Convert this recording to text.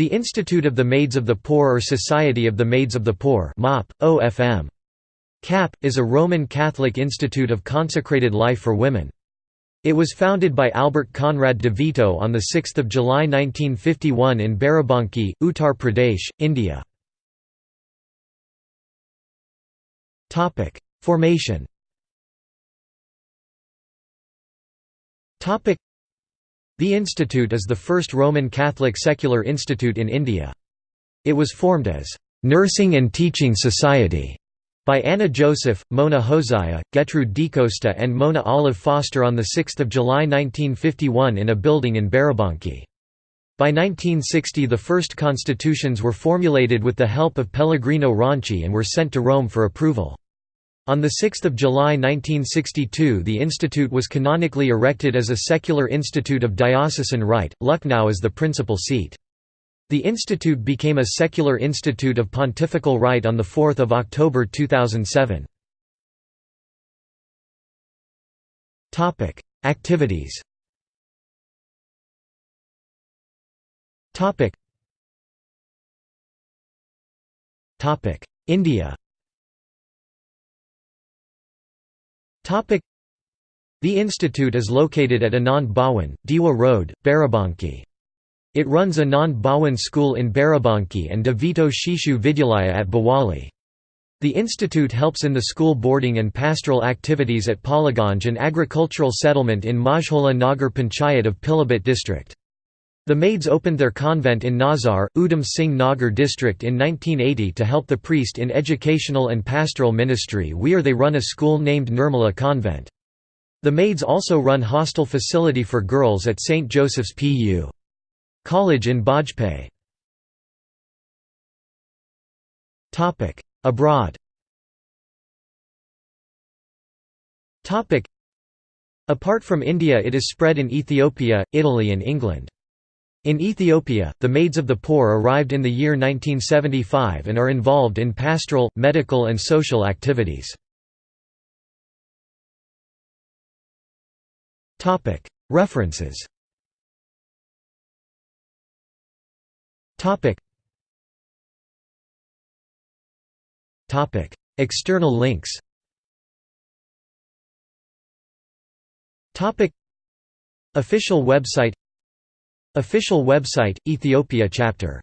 The Institute of the Maids of the Poor or Society of the Maids of the Poor MOP, OFM. CAP, is a Roman Catholic institute of consecrated life for women. It was founded by Albert Conrad de Vito on 6 July 1951 in Barabanki, Uttar Pradesh, India. Formation the institute is the first Roman Catholic secular institute in India. It was formed as «Nursing and Teaching Society» by Anna Joseph, Mona Hosea, Gertrude DeCosta and Mona Olive Foster on 6 July 1951 in a building in Barabanki. By 1960 the first constitutions were formulated with the help of Pellegrino Ronchi and were sent to Rome for approval. On 6 July 1962 the institute was canonically erected as a secular institute of diocesan right, Lucknow is the principal seat. The institute became a secular institute of pontifical right on 4 October 2007. Activities India The institute is located at Anand Bhawan, Dewa Road, Barabanki. It runs Anand Bhawan School in Barabanki and Devito Shishu Vidyalaya at Bawali. The institute helps in the school boarding and pastoral activities at Paliganj and agricultural settlement in Majhola Nagar Panchayat of Pilibhit district. The maids opened their convent in Nazar, Udham Singh Nagar district in 1980 to help the priest in educational and pastoral ministry where they run a school named Nirmala Convent. The maids also run hostel facility for girls at St. Joseph's Pu. College in Bajpayee. Abroad Apart from India it is spread in Ethiopia, Italy and England. In Ethiopia, the Maids of the Poor arrived in the year 1975 and are involved in pastoral, medical and social activities. References. External links. Official website Official website, Ethiopia chapter